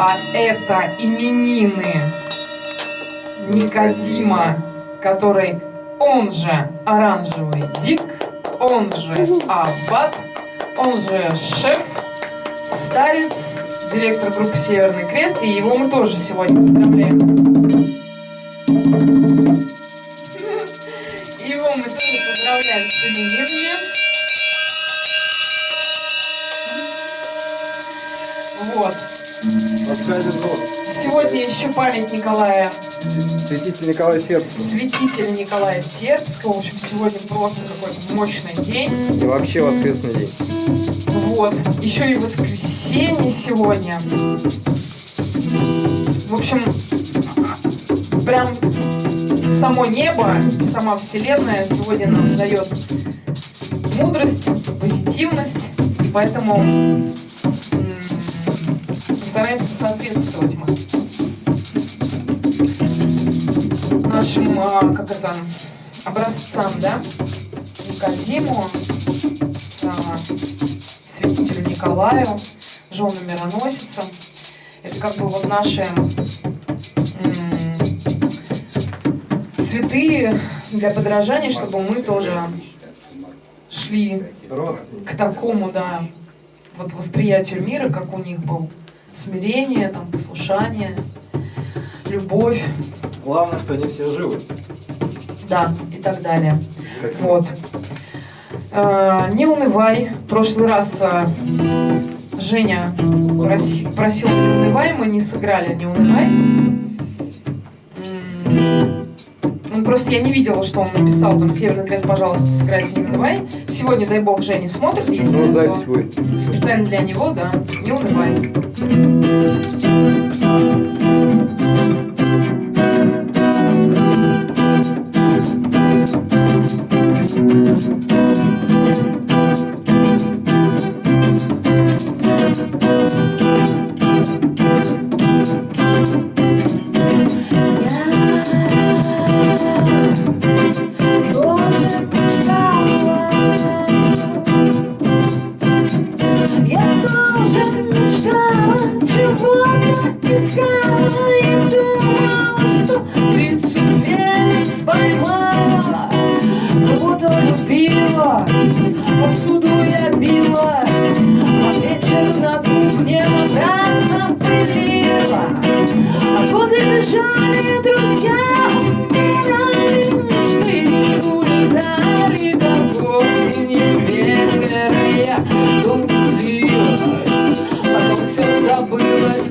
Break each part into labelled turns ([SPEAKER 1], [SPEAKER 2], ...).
[SPEAKER 1] А это именины Никодима, который он же оранжевый дик, он же аббат, он же шеф, старец, директор группы Северный Крест, и его мы тоже сегодня поздравляем. Его мы тоже поздравляем с именинами. Вот. Сегодня еще память Николая,
[SPEAKER 2] Святитель Николай Сербский.
[SPEAKER 1] святителя Николая Сербского. В общем, сегодня просто какой-то мощный день.
[SPEAKER 2] И вообще воскресный день.
[SPEAKER 1] Вот. Еще и воскресенье сегодня. В общем, прям само небо, сама Вселенная сегодня нам дает мудрость, позитивность. И поэтому стараемся соответствовать мы нашим, а, как это, образцам, да? Никодиму, а, святителю Николаю, жену мироносицам. Это как бы вот наши святые для подражания, чтобы мы тоже шли к такому, да, вот восприятию мира, как у них был смирение, там, послушание, любовь,
[SPEAKER 2] Главное, что они все живы.
[SPEAKER 1] да, и так далее.
[SPEAKER 2] Как
[SPEAKER 1] Вот. Э, не унывай. В прошлый раз э, Женя проси- просил не унывай, мы не сыграли не унывай. Просто я не видела, что он написал там Северный крест, пожалуйста, сыграйте не унывай. Сегодня, дай бог, Женя смотрит, если
[SPEAKER 2] Ну,
[SPEAKER 1] то
[SPEAKER 2] запись будет.
[SPEAKER 1] специально для него, да, не унывай.
[SPEAKER 3] Любила, посуду я била А вечер на кухне напрасно пылила А годы бежали, друзья умирали Мечты улетали, как осени ветер я долго Потом все забылось,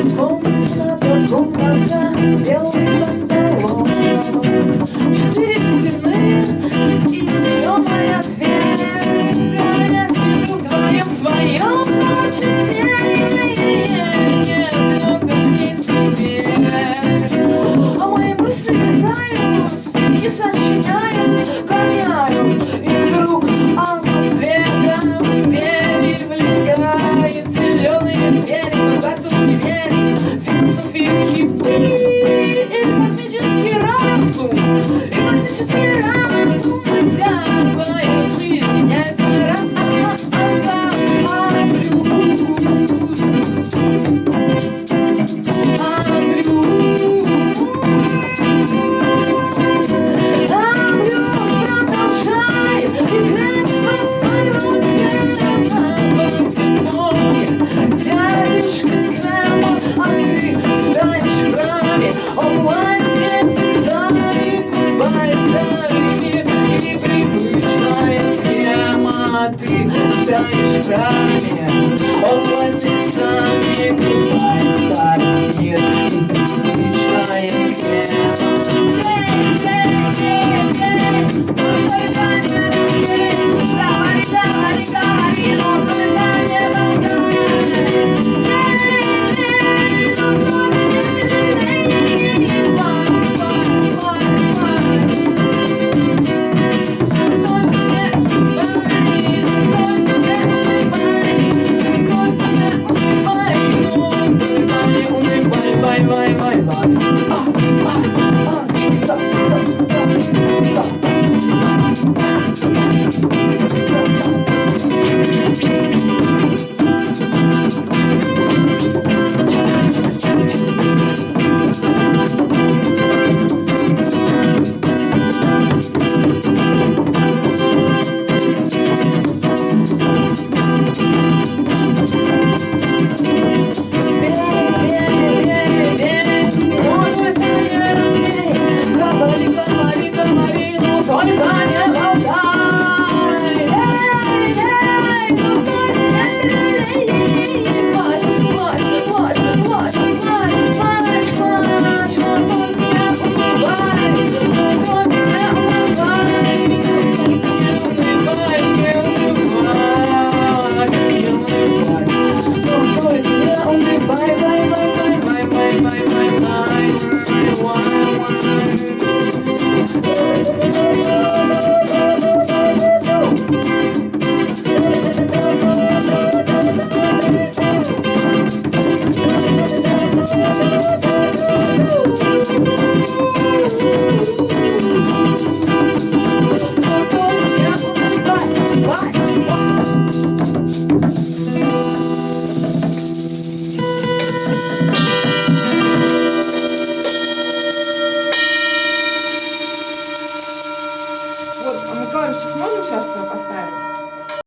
[SPEAKER 3] убивай Комната, комната, белый панталон Четыре стены и зеленая дверь. Я сижу вдвоем в своем Ты станешь в раме От власти my mind, my mind, my
[SPEAKER 4] mind.